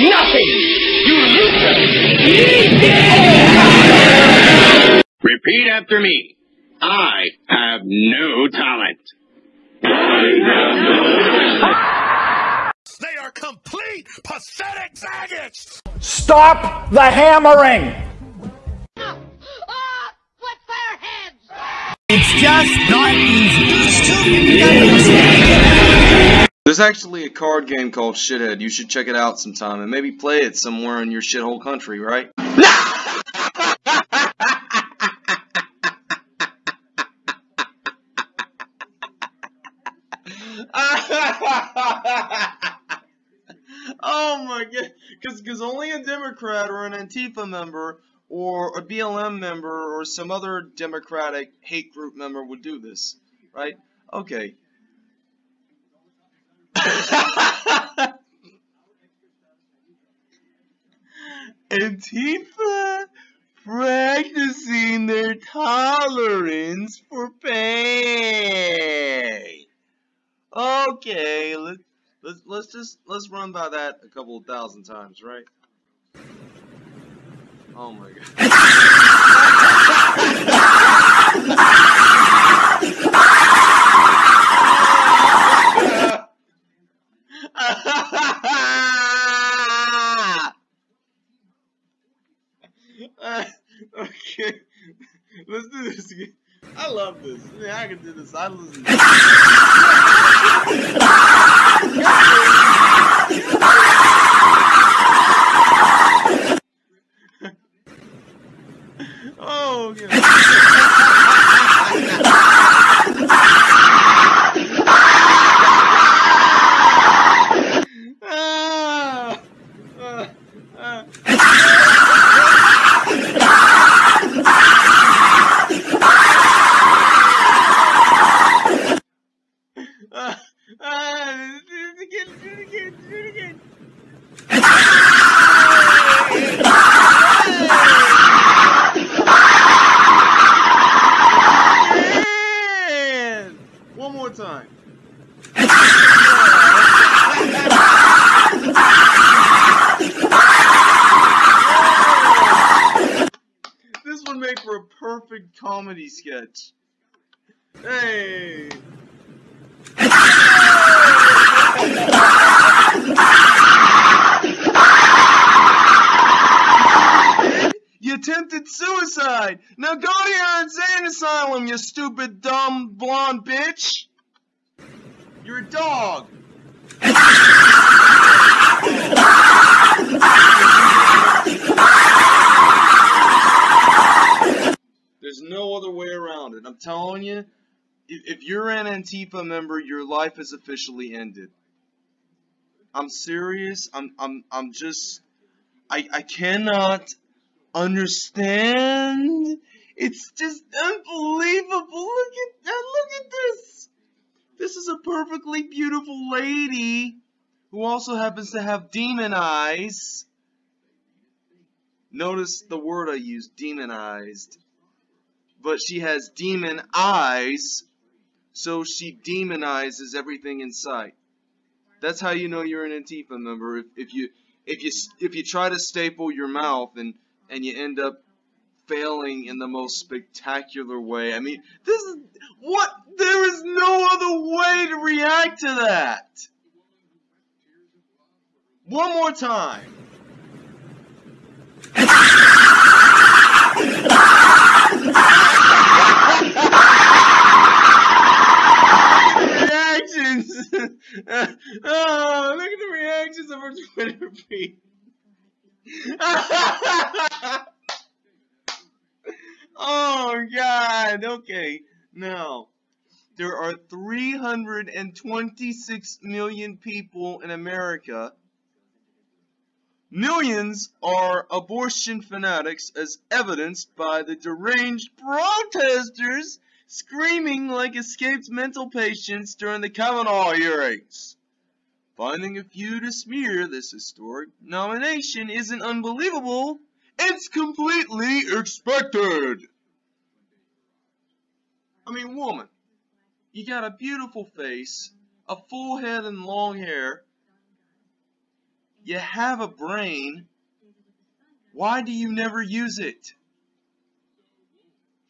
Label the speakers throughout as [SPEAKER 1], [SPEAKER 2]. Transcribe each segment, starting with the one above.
[SPEAKER 1] Nothing! You loser!
[SPEAKER 2] Repeat after me. I have no talent.
[SPEAKER 3] They are complete, pathetic faggots!
[SPEAKER 1] Stop the hammering!
[SPEAKER 4] Ah! What fireheads!
[SPEAKER 5] It's just not easy.
[SPEAKER 6] There's actually a card game called Shithead. You should check it out sometime and maybe play it somewhere in your shithole country, right? oh my god, because only a Democrat or an Antifa member or a BLM member or some other Democratic hate group member would do this, right? Okay. Antifa practicing their tolerance for pain. Okay, let's let's let's just let's run by that a couple thousand times, right? Oh my god. Uh, okay, I love this. Mean, I can do this. I listen. oh, yeah. Ah, ah, ah. Ah, ah, do it again, do it again, do it again. Man! One more time. This would make for a perfect comedy sketch. Hey! You attempted suicide! Now go to your insane asylum, you stupid, dumb, blonde bitch! You're a dog! There's no other way around it. I'm telling you, if, you're an Antifa member, your life is officially ended. I'm serious. I'm I'm I'm just I I cannot understand. It's just unbelievable. Look at that. Look at this. This is a perfectly beautiful lady who also happens to have demon eyes. Notice the word I used, demonized. But she has demon eyes, so she demonizes everything in sight. That's how you know you're an Antifa member. If, if you if you if you try to staple your mouth and and you end up failing in the most spectacular way. I mean, this is what there is no other way to react to that. One more time. reactions. oh, look at the reactions of our Twitter feed. oh Okay. Now, there are 326 million people in America. Millions are abortion fanatics, as evidenced by the deranged protesters screaming like escaped mental patients during the Kavanaugh hearings. Finding a few to smear this historic nomination isn't unbelievable, it's completely expected. I mean, woman, you got a beautiful face, a full head and long hair. you have a brain. Why do you never use it?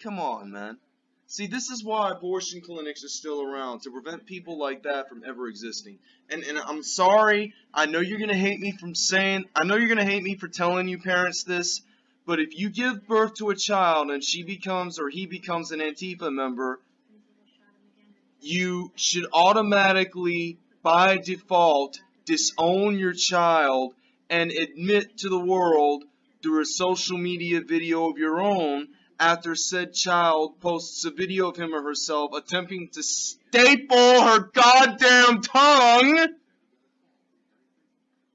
[SPEAKER 6] Come on, man. See, this is why abortion clinics are still around, to prevent people like that from ever existing. And, and I'm sorry, I know you're going to hate me from saying, I know you're going to hate me for telling you parents this, but if you give birth to a child and she becomes or he becomes an Antifa member, you should automatically, by default, disown your child and admit to the world through a social media video of your own after said child posts a video of him or herself attempting to staple her goddamn tongue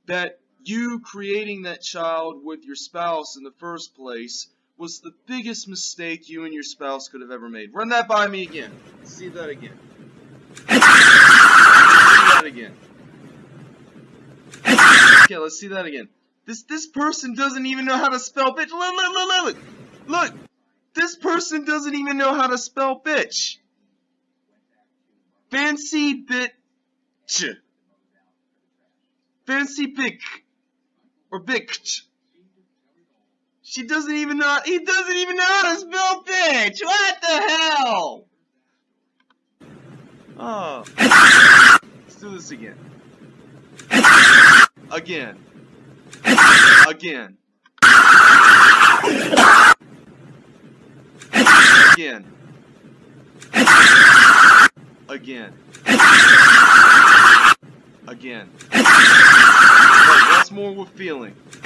[SPEAKER 6] that you creating that child with your spouse in the first place was the biggest mistake you and your spouse could have ever made. Run that by me again. See that again. See that again. Okay, let's see that again. This this person doesn't even know how to spell bitch. Look, look, look, look, look. This person doesn't even know how to spell bitch. Fancy bitch. Fancy pick. Or bitch. She doesn't even know, he doesn't even know how to spell bitch. What the hell? Oh. Let's do this again. Again. Again. Again. Again. Again. More with feeling?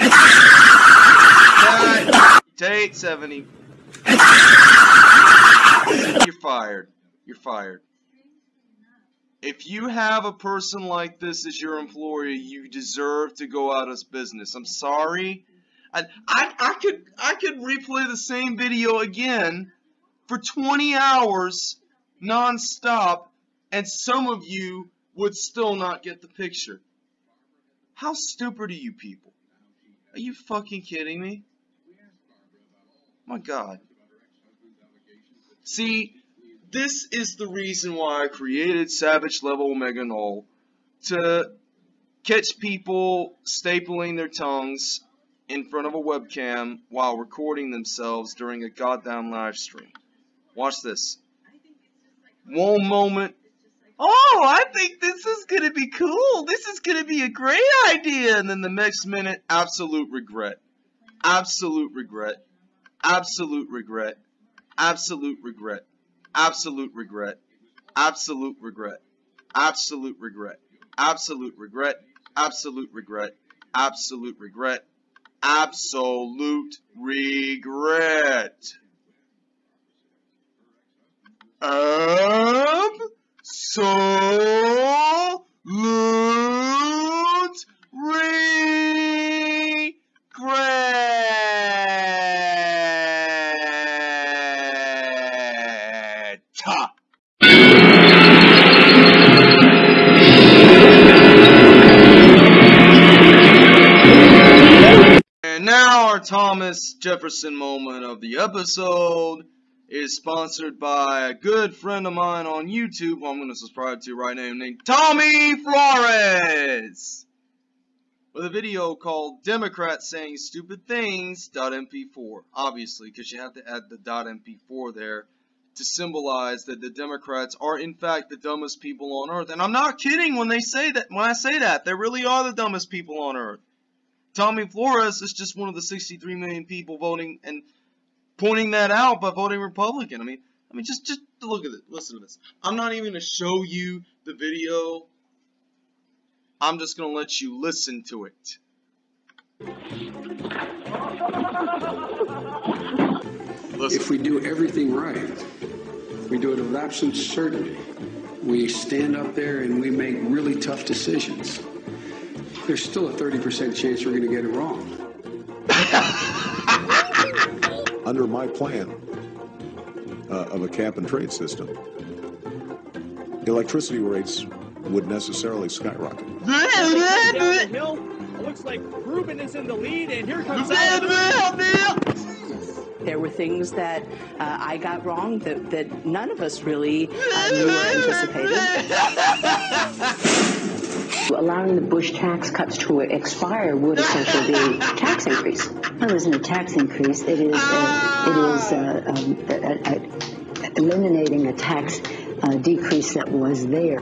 [SPEAKER 6] Take 70. You're fired. You're fired. If you have a person like this as your employee, you deserve to go out of business. I'm sorry. I, I, I could I could replay the same video again for 20 hours non-stop and some of you would still not get the picture. How stupid are you people? Are you fucking kidding me? My god. See, this is the reason why I created Savage Level Omega Null to catch people stapling their tongues in front of a webcam while recording themselves during a goddamn live stream. Watch this. One moment. Oh, I think this is going to be cool. This is going to be a great idea. And then the next minute, absolute regret. Absolute regret. Absolute regret. Absolute regret. Absolute regret. Absolute regret. Absolute regret. Absolute regret. Absolute regret. Absolute regret. Absolute regret. Absolute regret. And now our Thomas Jefferson moment of the episode is sponsored by a good friend of mine on YouTube who I'm going to subscribe to right now named Tommy Flores with a video called Democrats Saying Stupid Things .mp4 obviously because you have to add the .mp4 there to symbolize that the Democrats are in fact the dumbest people on earth. And I'm not kidding when they say that when I say that they really are the dumbest people on earth. Tommy Flores is just one of the 63 million people voting and pointing that out by voting Republican. I mean, I mean, just just look at it. Listen to this. I'm not even gonna show you the video. I'm just gonna let you listen to it. Listen.
[SPEAKER 7] If we do everything right, we do it with absolute certainty. We stand up there and we make really tough decisions. There's still a 30% chance we're going to get it wrong.
[SPEAKER 8] under my plan uh, of a cap and trade system, electricity rates would necessarily skyrocket.
[SPEAKER 9] Down hill. It looks like Ruben is in the lead, and here comes
[SPEAKER 10] There were things that uh, I got wrong that, that none of us really uh, knew or anticipated. Allowing the Bush tax cuts to expire would essentially be a tax increase.
[SPEAKER 11] Well, it isn't a tax increase. It is, uh, it is uh, um, a, a, eliminating a tax uh, decrease that was there.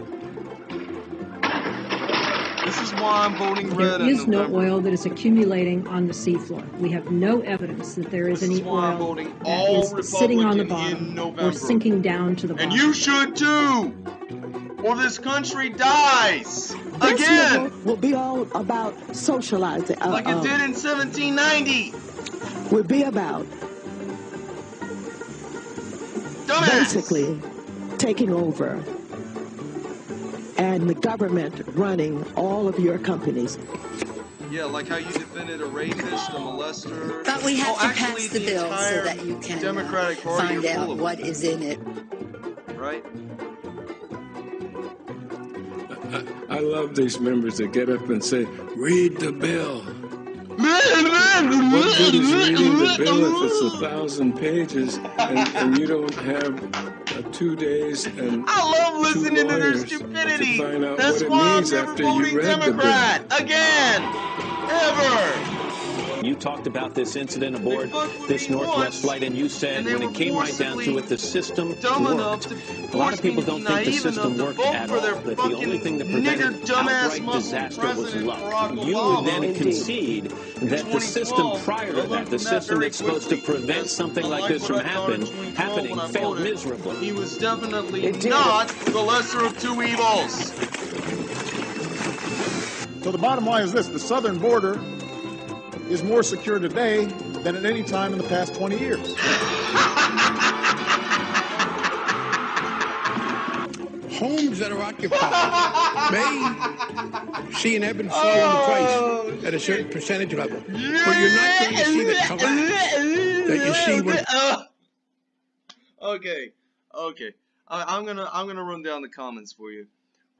[SPEAKER 6] This is why I'm voting red.
[SPEAKER 12] There is no oil that is accumulating on the seafloor. We have no evidence that there is
[SPEAKER 6] This
[SPEAKER 12] any
[SPEAKER 6] is
[SPEAKER 12] oil
[SPEAKER 6] voting
[SPEAKER 12] that sitting on the bottom
[SPEAKER 6] November.
[SPEAKER 12] or sinking down to the bottom.
[SPEAKER 6] And you should too! Or this country dies!
[SPEAKER 13] This
[SPEAKER 6] Again!
[SPEAKER 13] year will be all about socializing. Uh,
[SPEAKER 6] Like it
[SPEAKER 13] uh,
[SPEAKER 6] did in 1790!
[SPEAKER 13] Will be about
[SPEAKER 6] Dumbass!
[SPEAKER 13] basically taking over and the government running all of your companies.
[SPEAKER 6] Yeah, like how you defended a rapist, a molester.
[SPEAKER 14] But we have
[SPEAKER 6] oh,
[SPEAKER 14] to
[SPEAKER 6] actually,
[SPEAKER 14] pass the bill so that you can uh,
[SPEAKER 6] Democratic Party
[SPEAKER 14] find out what is in it.
[SPEAKER 6] it, right?
[SPEAKER 15] I love these members that get up and say, read the bill. What good is reading the bill if it's a thousand pages and, and you don't have uh, two days and
[SPEAKER 6] I love listening to their stupidity.
[SPEAKER 15] to find out
[SPEAKER 6] That's
[SPEAKER 15] what it
[SPEAKER 6] why I'm
[SPEAKER 15] means
[SPEAKER 6] never
[SPEAKER 15] after you
[SPEAKER 6] voting
[SPEAKER 15] read
[SPEAKER 6] Democrat again, ever.
[SPEAKER 16] You talked about this incident aboard this Northwest flight, and you said when it came right down to it, the system
[SPEAKER 6] dumb
[SPEAKER 16] worked. A lot of people don't think the system worked
[SPEAKER 6] vote
[SPEAKER 16] at
[SPEAKER 6] for their
[SPEAKER 16] all. That the only thing that prevented
[SPEAKER 6] nigger
[SPEAKER 16] outright disaster was luck. You would then
[SPEAKER 6] Indeed.
[SPEAKER 16] concede that the system prior to that, the system
[SPEAKER 6] very
[SPEAKER 16] that's supposed to prevent something like
[SPEAKER 6] like
[SPEAKER 16] this from
[SPEAKER 6] I thought in
[SPEAKER 16] happen, happening, failed miserably.
[SPEAKER 6] He was definitely not the lesser of two evils.
[SPEAKER 1] So the bottom line is this the southern border is more secure today than at any time in the past 20 years.
[SPEAKER 17] Homes that are occupied may see an ebb and flow in the price oh, at a certain percentage level, but you're not going to see the collapse that you see when
[SPEAKER 6] okay, okay. I, I'm gonna I'm gonna run down the comments for you.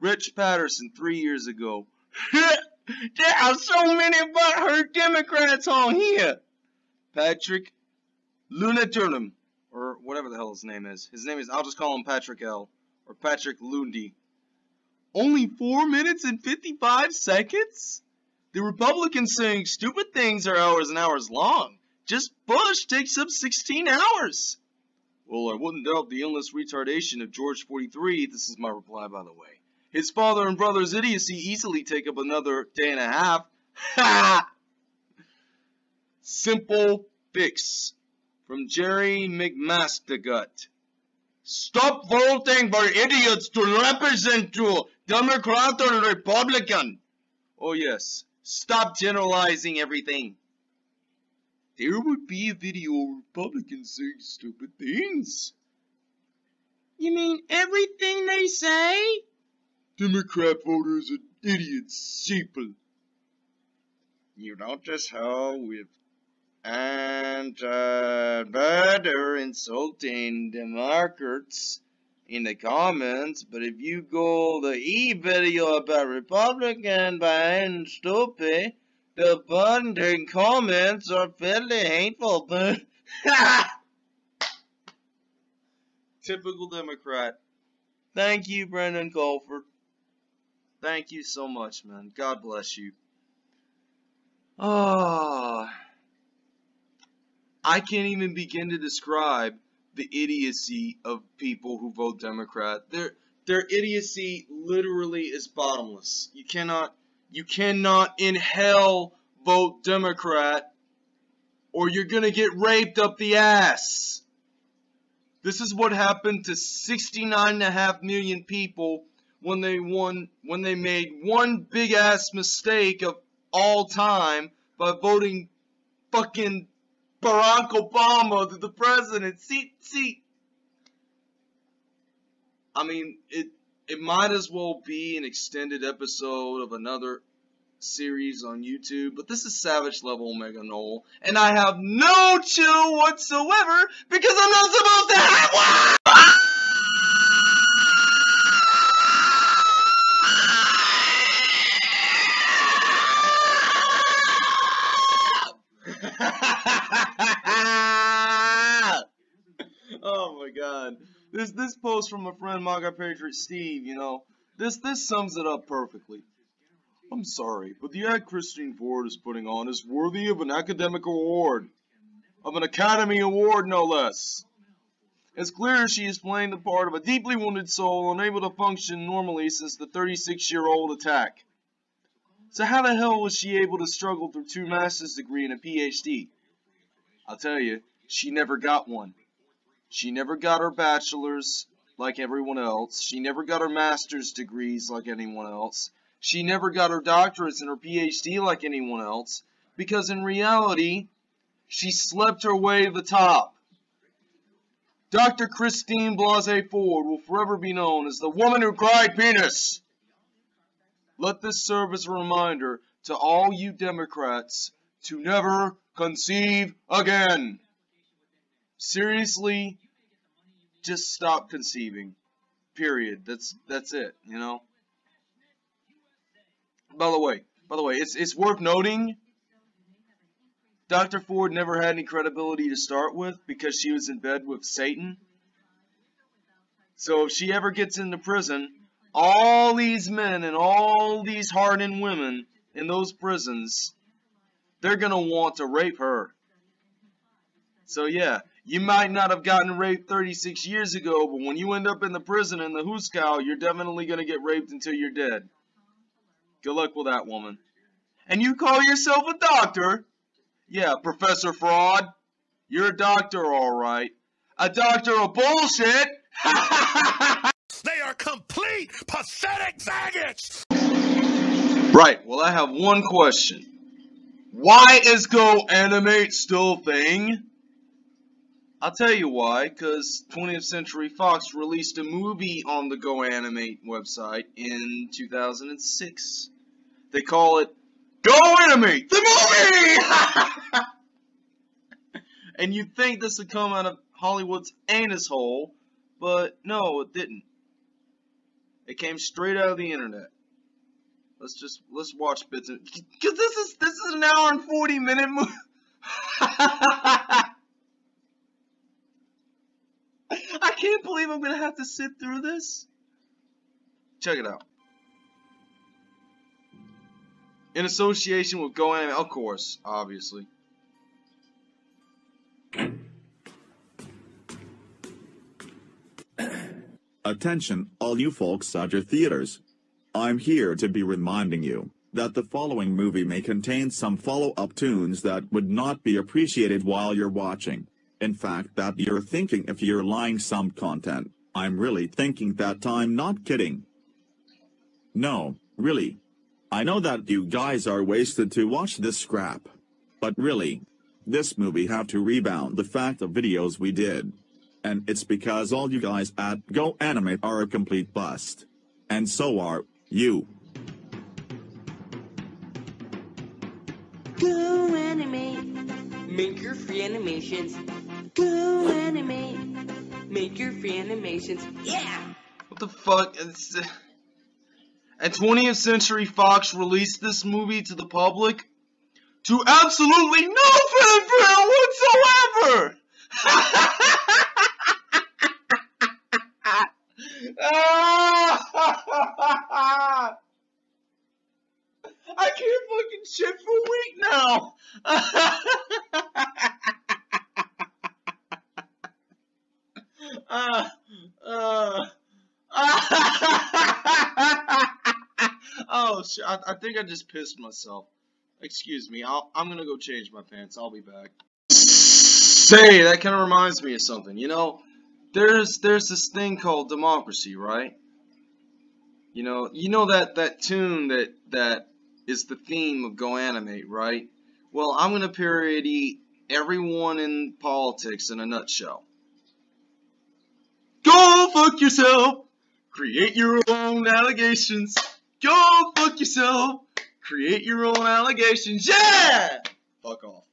[SPEAKER 6] Rich Patterson three years ago. there are so many butthurt Democrats on here. Patrick Lunaturnum, or whatever the hell his name is. His name is I'll just call him Patrick L. or Patrick Lundy. Only four minutes and fifty-five seconds. The Republicans saying stupid things are hours and hours long. Just Bush takes up 16 hours. Well, I wouldn't doubt the endless retardation of George 43. This is my reply, by the way. His father and brother's idiocy easily take up another day and a half. Ha! Simple fix. From Jerry McMastergut. Stop voting for idiots to represent you, Democrat or Republican. Oh yes, stop generalizing everything. There would be a video of Republicans saying stupid things. You mean everything they say? Democrat voters are idiots, sheeple. You notice how with and uh, better insulting Democrats in the comments, but if you go the e video about Republican being stupid, the button comments are fairly hateful, but typical Democrat. Thank you, Brendan Colford. Thank you so much, man. God bless you. Ah. I can't even begin to describe the idiocy of people who vote Democrat. Their their idiocy literally is bottomless. You cannot you cannot in hell vote Democrat or you're going to get raped up the ass. This is what happened to 69.5 million people when they won when they made one big ass mistake of all time by voting fucking Barack Obama to the president. See, see. I mean, it it might as well be an extended episode of another series on YouTube, but this is Savage Level Omega Null, and I have no chill whatsoever because I'm not supposed to have one! Post from a friend Maga Patriot Steve, you know, this this sums it up perfectly. I'm sorry, but the act Christine Ford is putting on is worthy of an academic award. Of an Academy Award, no less. It's clear she is playing the part of a deeply wounded soul unable to function normally since the 36-year-old attack. So how the hell was she able to struggle through two master's degree and a PhD? I'll tell you, she never got one. She never got her bachelor's like everyone else. She never got her master's degrees like anyone else. She never got her doctorates and her PhD like anyone else. Because in reality, she slept her way to the top. Dr. Christine Blasey Ford will forever be known as the woman who cried penis. Let this serve as a reminder to all you Democrats to never conceive again. Seriously, just stop conceiving. Period. That's that's it, you know. By the way, by the way, it's it's worth noting Dr. Ford never had any credibility to start with because she was in bed with Satan. So if she ever gets into prison, all these men and all these hardened women in those prisons, they're going to want to rape her. So yeah, you might not have gotten raped 36 years ago, but when you end up in the prison in the hoosegow, you're definitely going to get raped until you're dead. Good luck with that woman. And you call yourself a doctor? Yeah, Professor Fraud. You're a doctor, alright. A doctor of bullshit!
[SPEAKER 3] they are complete pathetic faggots!
[SPEAKER 6] Right, well I have one question. Why is Go Animate still a thing? I'll tell you why, because 20th Century Fox released a movie on the Go Animate website in 2006. They call it Go Animate, the movie! and you'd think this would come out of Hollywood's anus hole, but no, it didn't. It came straight out of the internet. Let's just let's watch bits of because this is this is an hour and forty minute movie. I can't believe I'm gonna have to sit through this. Check it out. In association with Go Anime, of course, obviously.
[SPEAKER 14] Attention, all you folks at your theaters. I'm here to be reminding you that the following movie may contain some follow-up tunes that would not be appreciated while you're watching. In fact, that you're thinking if you're lying some content. I'm really thinking that I'm not kidding. No, really. I know that you guys are wasted to watch this scrap. But really, this movie have to rebound the fact of videos we did. And it's because all you guys at Go Animate are a complete bust. And so are you.
[SPEAKER 18] Go animate, make your free animations. Go animate, make your free animations. Yeah!
[SPEAKER 6] What the fuck? It's. And 20th Century Fox released this movie to the public to absolutely no fanfare whatsoever! I can't fucking shit for a week now! uh, uh, I, I, think I just pissed myself. Excuse me. I'll, I'm gonna go change my pants. I'll be back. Say, that kind of reminds me of something. You know, there's there's this thing called democracy, right? You know, you know that that tune that that is the theme of Go Animate, right? Well, I'm gonna parody everyone in politics in a nutshell. Go fuck yourself. Create your own allegations. Go fuck yourself. Create your own allegations. Yeah! Fuck off.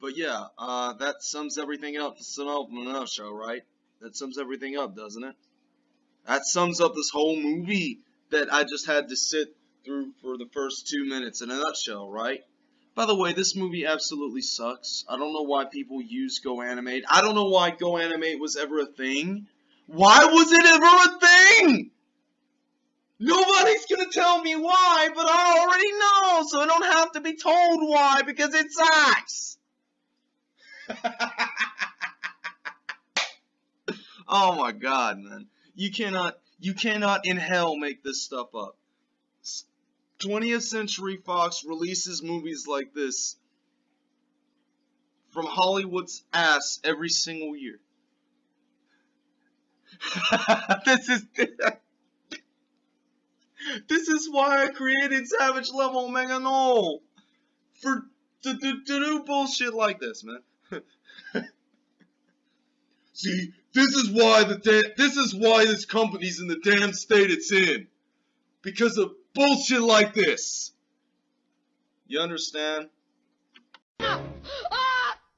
[SPEAKER 6] But yeah, uh, that sums everything up. Sum up in a nutshell, right? That sums everything up, doesn't it? That sums up this whole movie that I just had to sit through for the first two minutes in a nutshell, right? By the way, this movie absolutely sucks. I don't know why people use Go Animate. I don't know why Go Animate was ever a thing. Why was it ever a thing? Nobody's gonna tell me why, but I already know, so I don't have to be told why because it sucks. oh my god, man. You cannot, you cannot in hell make this stuff up. 20th Century Fox releases movies like this from Hollywood's ass every single year. this is this is why I created Savage Level Omega Null for to, to, to do bullshit like this, man. See, this is why the this is why this company's in the damn state it's in because of bullshit like this. You understand?
[SPEAKER 4] Ah,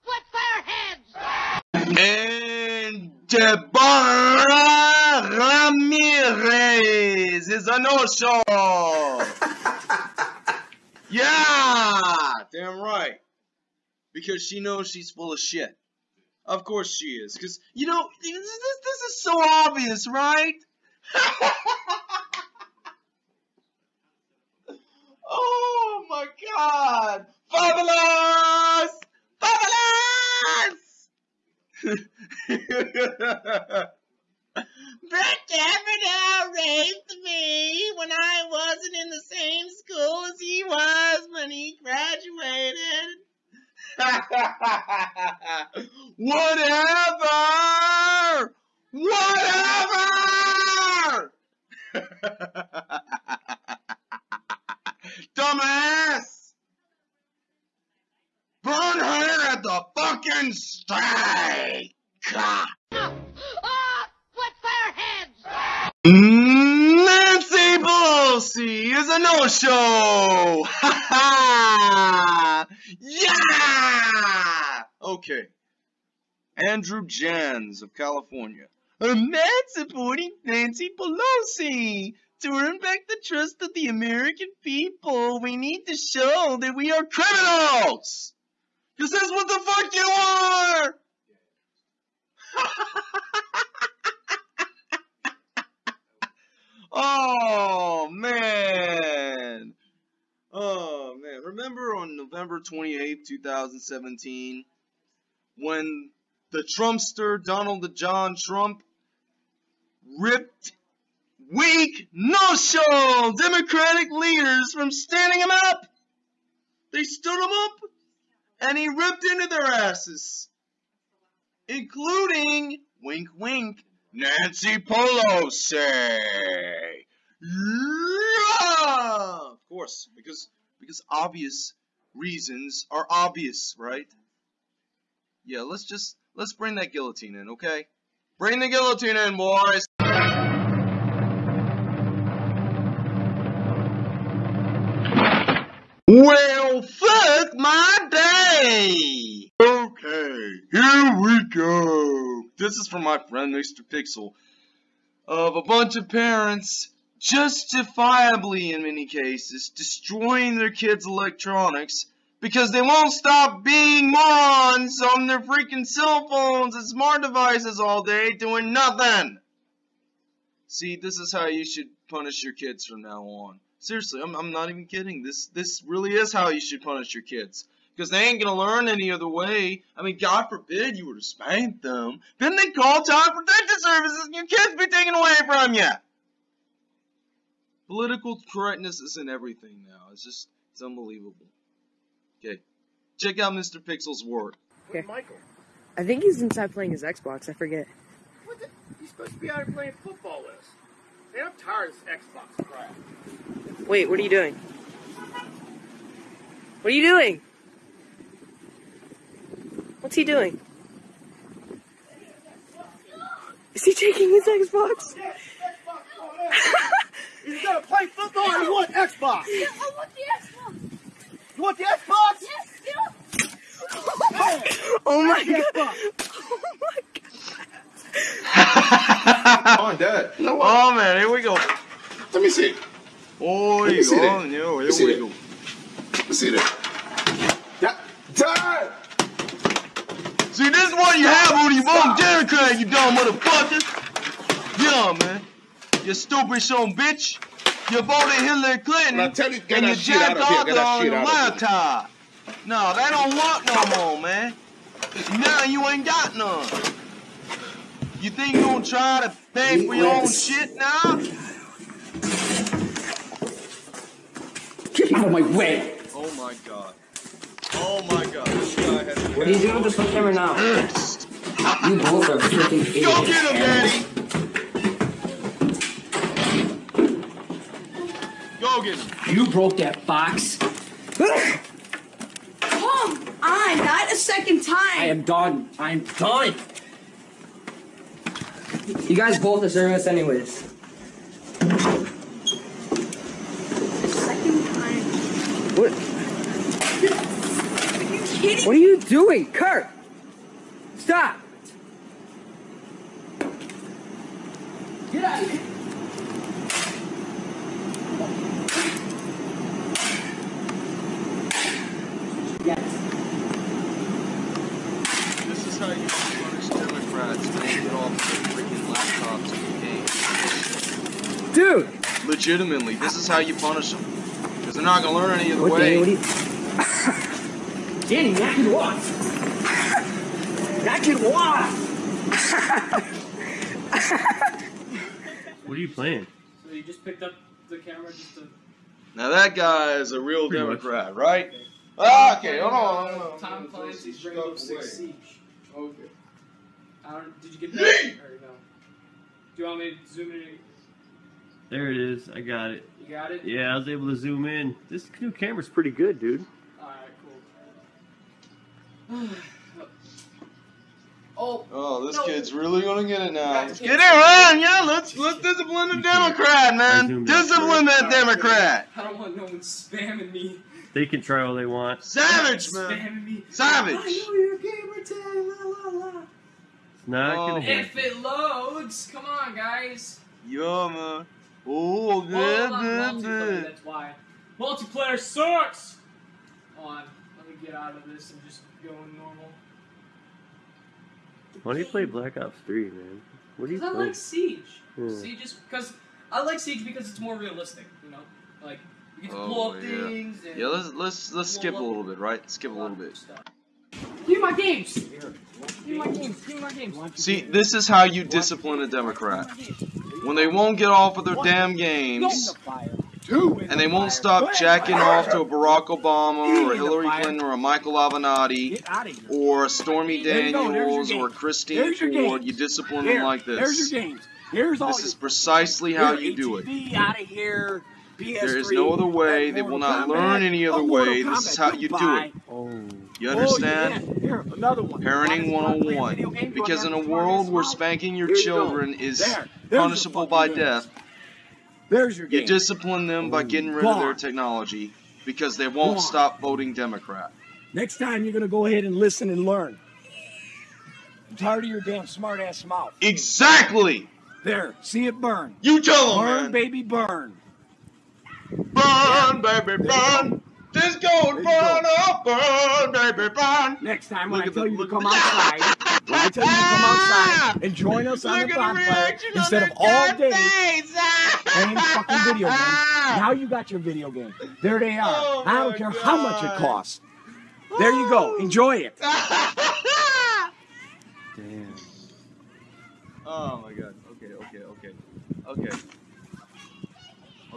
[SPEAKER 4] what fair heads!
[SPEAKER 6] And Deborah Ramirez is a no-show. yeah, damn right. Because she knows she's full of shit. Of course she is. Because, you know, this, this, this is so obvious, right? oh my god! Fabulous! Fabulous!
[SPEAKER 19] Brett Kavanaugh raised me when I wasn't in the same school as he was when he graduated.
[SPEAKER 6] Whatever! Whatever! Dumbass! Burn her at the fucking stake! Pelosi is a no-show! Ha ha! Yeah! Okay. Andrew Janz of California. I'm not supporting Nancy Pelosi. To earn back the trust of the American people, we need to show that we are criminals! Cause that's what the fuck you are! oh man. Oh man. Remember on November 28th, 2017, when the Trumpster Donald the John Trump ripped weak, no-show Democratic leaders from standing him up? They stood him up and he ripped into their asses including, wink wink, Nancy Pelosi. Yeah! Of course, because because obvious reasons are obvious, right? Yeah, let's just let's bring that guillotine in, okay? Bring the guillotine in, boys. Well, fuck my day. Okay, here we go. This is from my friend Mr. Pixel. Of a bunch of parents, justifiably in many cases, destroying their kids' electronics because they won't stop being morons on their freaking cell phones and smart devices all day doing nothing. See, this is how you should punish your kids from now on. Seriously, I'm, I'm not even kidding. This this really is how you should punish your kids because they ain't gonna learn any other way. I mean, God forbid you were to spank them. Then they call child protective services and your kids be taken away from you. Political correctness is in everything now. It's just, it's unbelievable. Okay, check out Mr. Pixel's work.
[SPEAKER 20] Okay. Michael? I think he's inside playing his Xbox. I forget.
[SPEAKER 9] What the? He's supposed to be out here playing football with us. Man, I'm tired of this Xbox crap.
[SPEAKER 20] Wait, what are you doing? What are you doing? What's he doing? Is he taking his Xbox?
[SPEAKER 9] He's gonna play football and you want Xbox.
[SPEAKER 4] I want the Xbox!
[SPEAKER 9] You want the Xbox?
[SPEAKER 4] Yes, yeah!
[SPEAKER 20] Oh my
[SPEAKER 9] Have the
[SPEAKER 20] god!
[SPEAKER 9] Xbox.
[SPEAKER 6] oh, Dad. Oh, man, here we go.
[SPEAKER 8] Let me see.
[SPEAKER 6] Oh,
[SPEAKER 8] Let me
[SPEAKER 6] you
[SPEAKER 8] see
[SPEAKER 6] go.
[SPEAKER 8] that.
[SPEAKER 6] Yeah,
[SPEAKER 8] Let me see
[SPEAKER 6] we
[SPEAKER 8] that.
[SPEAKER 6] go.
[SPEAKER 8] Let's see that. Dad! Dad!
[SPEAKER 6] See, this is what you have when you vote you dumb motherfucker. Yeah, man. You stupid son bitch. You voted Hillary Clinton
[SPEAKER 9] Now tell you- get
[SPEAKER 6] and
[SPEAKER 9] that
[SPEAKER 6] you
[SPEAKER 9] shit out
[SPEAKER 6] jacked
[SPEAKER 9] of here,
[SPEAKER 6] off
[SPEAKER 9] get that
[SPEAKER 6] on
[SPEAKER 9] shit out of here.
[SPEAKER 6] laptop. No, they don't want no more, man. Now you ain't got none. You think you gonna try to pay for your own shit now?
[SPEAKER 5] Get out of my way.
[SPEAKER 6] Oh my god. Oh my god. This guy has
[SPEAKER 18] What are you doing with this camera now? You both are freaking idiots.
[SPEAKER 6] Go get him, Daddy! Go get him.
[SPEAKER 5] You broke that box.
[SPEAKER 21] Come on, not a second time.
[SPEAKER 5] I am done. I am done.
[SPEAKER 18] You guys both deserve this anyways.
[SPEAKER 21] Second time.
[SPEAKER 18] What?
[SPEAKER 21] Are you kidding?
[SPEAKER 18] What are you doing, Kurt? Stop!
[SPEAKER 5] Get out of here.
[SPEAKER 6] This is how you punish Democrats when they get off their freaking laptops and games.
[SPEAKER 18] Dude!
[SPEAKER 6] Legitimately, this is how you punish them. Because they're not gonna learn any other
[SPEAKER 18] What,
[SPEAKER 6] way.
[SPEAKER 18] Danny, what
[SPEAKER 5] Danny, knock it off. Knock it off.
[SPEAKER 22] What are you playing?
[SPEAKER 23] So you just picked up the camera just to.
[SPEAKER 6] Now that guy is a real
[SPEAKER 22] Pretty much.
[SPEAKER 6] Democrat, right? Ah, okay, hold on. hold on.
[SPEAKER 23] Tom Clancy's Rainbow Six Siege.
[SPEAKER 9] Okay.
[SPEAKER 23] I don't, did you get that? or no? Do you want me to zoom in?
[SPEAKER 22] There it is. I got it.
[SPEAKER 23] You got it?
[SPEAKER 22] Yeah, I was able to zoom in. This new camera's pretty good, dude.
[SPEAKER 23] Alright, cool. oh,
[SPEAKER 6] Oh, this
[SPEAKER 23] No.
[SPEAKER 6] kid's really gonna get it now.
[SPEAKER 23] Right,
[SPEAKER 6] Let's
[SPEAKER 23] the
[SPEAKER 6] get it
[SPEAKER 23] kid's-
[SPEAKER 6] yeah. Let's let's discipline the
[SPEAKER 22] You can't.
[SPEAKER 6] Democrat, man.
[SPEAKER 22] zoomed
[SPEAKER 6] Discipline that Democrat.
[SPEAKER 23] I don't want no one spamming me.
[SPEAKER 22] They can try all they want.
[SPEAKER 6] Savage, man. Savage.
[SPEAKER 23] I know your gamer tag, la la la.
[SPEAKER 22] It's not
[SPEAKER 6] Oh.
[SPEAKER 22] gonna happen.
[SPEAKER 23] If it loads, come on, guys.
[SPEAKER 6] Yeah, man. Oh,
[SPEAKER 23] Hold
[SPEAKER 6] good,
[SPEAKER 23] on,
[SPEAKER 6] good,
[SPEAKER 23] multiplayer,
[SPEAKER 6] good.
[SPEAKER 23] that's why. Multiplayer sucks! Hold on, let me get out of this and just go normal.
[SPEAKER 22] Why do you play Black Ops 3, man? What are you
[SPEAKER 23] Because I
[SPEAKER 22] playing?
[SPEAKER 23] like Siege.
[SPEAKER 22] Hmm.
[SPEAKER 23] Siege is because I like Siege because it's more realistic. You know, like you get to blow
[SPEAKER 6] Oh,
[SPEAKER 23] up
[SPEAKER 6] yeah.
[SPEAKER 23] things. And
[SPEAKER 6] Yeah, let's let's let's skip a little bit, right? Skip a little bit.
[SPEAKER 23] stuff. Give me my games. Give me my games. Give me my games.
[SPEAKER 6] See, this is how you discipline a Democrat. When they won't get off of their damn games, and they won't stop jacking off to a Barack Obama or a Hillary Clinton or a Michael Avenatti or a Stormy
[SPEAKER 5] There you go, there's your
[SPEAKER 6] Daniels
[SPEAKER 5] game.
[SPEAKER 6] or Christine Ford, you discipline them like this.
[SPEAKER 5] There's your games. Here's all
[SPEAKER 6] This is precisely how you do it.
[SPEAKER 5] ATV out of here.
[SPEAKER 6] There is no other way. They will not learn any other way. This is how you do
[SPEAKER 5] goodbye.
[SPEAKER 6] it.
[SPEAKER 22] Oh.
[SPEAKER 6] You
[SPEAKER 5] Oh,
[SPEAKER 6] understand?
[SPEAKER 5] yeah. Here, another one.
[SPEAKER 6] Parenting
[SPEAKER 5] Wanna play a video
[SPEAKER 6] 101. Because in a world where spanking your
[SPEAKER 5] Here you go.
[SPEAKER 6] children is
[SPEAKER 5] There.
[SPEAKER 6] Punishable by
[SPEAKER 5] games.
[SPEAKER 6] death,
[SPEAKER 5] There's your
[SPEAKER 6] you discipline them by oh, getting rid of their technology because they won't stop voting Democrat.
[SPEAKER 5] Next time you're gonna go ahead and listen and learn. I'm tired of your damn smart ass mouth.
[SPEAKER 6] Exactly!
[SPEAKER 5] There, see it burn.
[SPEAKER 6] You tell them,
[SPEAKER 5] Burn,
[SPEAKER 6] man.
[SPEAKER 5] baby, burn.
[SPEAKER 6] Burn, baby, burn. This gold burn up, burn, baby, burn.
[SPEAKER 5] Next time when
[SPEAKER 6] Look
[SPEAKER 5] I
[SPEAKER 6] at
[SPEAKER 5] tell
[SPEAKER 6] the-
[SPEAKER 5] you to come
[SPEAKER 6] at the-
[SPEAKER 5] outside, when I tell you to come ah! outside and join us on
[SPEAKER 6] Look
[SPEAKER 5] the
[SPEAKER 6] at
[SPEAKER 5] bonfire instead of all day
[SPEAKER 6] face.
[SPEAKER 5] playing fucking video games. Ah! Now you got your video game. There they are.
[SPEAKER 6] Oh
[SPEAKER 5] I don't
[SPEAKER 6] my
[SPEAKER 5] care how much it costs. There you go. Enjoy it.
[SPEAKER 22] Damn.
[SPEAKER 6] Oh my god. Okay, okay, okay. Okay.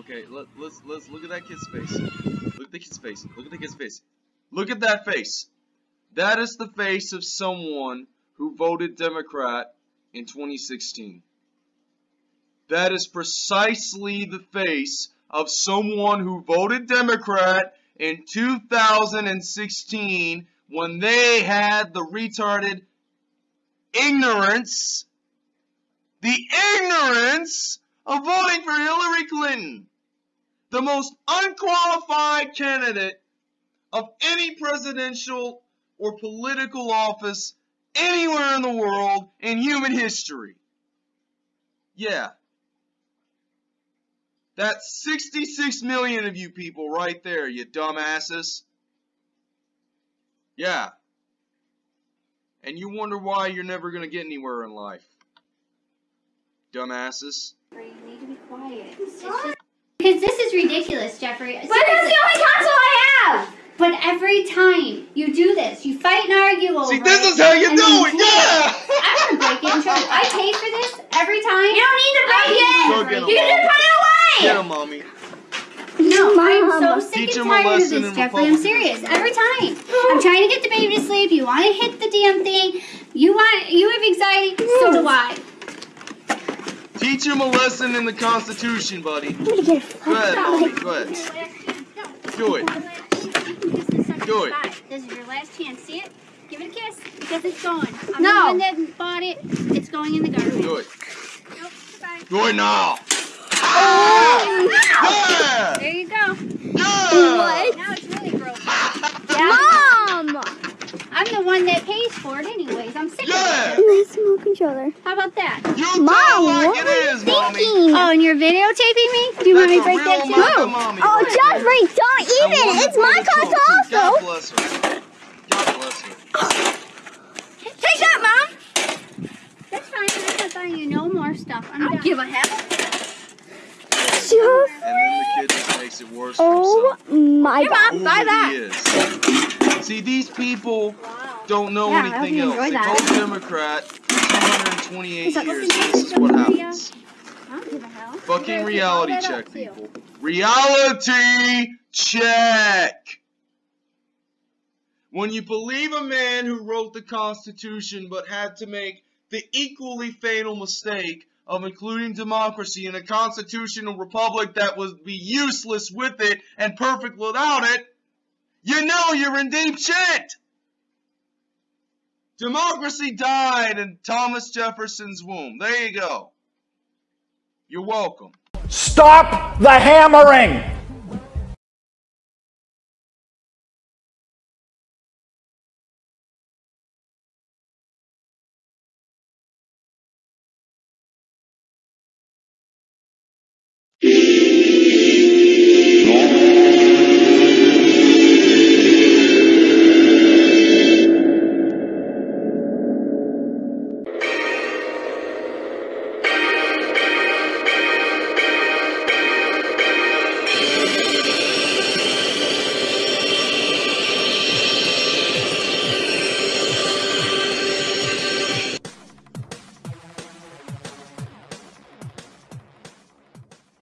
[SPEAKER 6] Okay, let, let's let's look at that kid's face. Look at the kid's face. Look at the kid's face. Look at that face. That is the face of someone who voted Democrat in 2016. That is precisely the face of someone who voted Democrat in 2016 when they had the retarded ignorance, the ignorance of voting for Hillary Clinton, the most unqualified candidate of any presidential or political office anywhere in the world in human history. Yeah. That's 66 million of you people right there, you dumbasses. Yeah. And you wonder why you're never going to get anywhere in life. Dumbasses.
[SPEAKER 4] You need to be quiet. It's just
[SPEAKER 24] Because this is ridiculous, Jeffrey.
[SPEAKER 4] But that's the only console I have.
[SPEAKER 24] But every time you do this, you fight and argue over
[SPEAKER 6] See, this
[SPEAKER 24] it,
[SPEAKER 6] is how you do
[SPEAKER 24] then
[SPEAKER 6] it, yeah!
[SPEAKER 24] I'm gonna break it and show. I pay for this every time.
[SPEAKER 4] You don't need to break
[SPEAKER 24] I
[SPEAKER 4] it.
[SPEAKER 6] Go
[SPEAKER 4] You can
[SPEAKER 6] Mom.
[SPEAKER 4] put it away.
[SPEAKER 6] Get him, mommy.
[SPEAKER 24] No, I'm so sick
[SPEAKER 6] Teach
[SPEAKER 24] and tired of this, Jeffrey. I'm serious. Every time. I'm trying to get the baby to sleep. You want to hit the damn thing. You want. You have anxiety. So do I.
[SPEAKER 6] Teach him a lesson in the Constitution, buddy. Go ahead, mommy. Go ahead. Do it. Do it.
[SPEAKER 24] This is your last chance. See it? Give it a kiss because it's gone. I'm
[SPEAKER 4] No.
[SPEAKER 24] the one that bought it. It's going in the garbage.
[SPEAKER 6] Do it.
[SPEAKER 24] Nope, goodbye.
[SPEAKER 6] Do it now.
[SPEAKER 24] Oh! There you go.
[SPEAKER 4] What?
[SPEAKER 24] Now it's really broken.
[SPEAKER 4] Mom.
[SPEAKER 24] I'm the one that pays for it anyways. I'm sick
[SPEAKER 6] Yeah.
[SPEAKER 24] of it.
[SPEAKER 4] Nice small controller.
[SPEAKER 24] How about that?
[SPEAKER 6] You
[SPEAKER 4] Mom,
[SPEAKER 6] tell like
[SPEAKER 4] what
[SPEAKER 6] it
[SPEAKER 4] were you
[SPEAKER 6] is, mommy.
[SPEAKER 4] thinking?
[SPEAKER 24] Oh, and you're videotaping me? Do you want me to break that too?
[SPEAKER 6] mother mommy
[SPEAKER 4] Oh,
[SPEAKER 6] right
[SPEAKER 4] Jeffrey, don't
[SPEAKER 6] there.
[SPEAKER 4] even. It's my
[SPEAKER 6] that broke
[SPEAKER 4] console
[SPEAKER 6] too. God
[SPEAKER 4] also.
[SPEAKER 6] bless her. God bless her.
[SPEAKER 4] Take that, Mom.
[SPEAKER 24] That's fine. I'm not buying you no more stuff. I'm
[SPEAKER 4] I don't give a hell.
[SPEAKER 6] And then the kid just makes it worse
[SPEAKER 4] Oh
[SPEAKER 6] himself.
[SPEAKER 4] my
[SPEAKER 6] Who
[SPEAKER 4] God. Buy
[SPEAKER 6] he
[SPEAKER 4] that.
[SPEAKER 6] See, these people don't know
[SPEAKER 4] Yeah,
[SPEAKER 6] anything else. They
[SPEAKER 4] that.
[SPEAKER 6] Democrat for 128
[SPEAKER 24] Is that
[SPEAKER 6] years.
[SPEAKER 24] listen
[SPEAKER 6] and
[SPEAKER 24] to
[SPEAKER 6] This is what happens.
[SPEAKER 24] I don't give a hell.
[SPEAKER 6] Fucking reality check, people. Reality check. When you believe a man who wrote the Constitution but had to make the equally fatal mistake of including democracy in a constitutional republic that would be useless with it and perfect without it, you know you're in deep shit. Democracy died in Thomas Jefferson's womb. There you go. You're welcome.
[SPEAKER 3] Stop the hammering!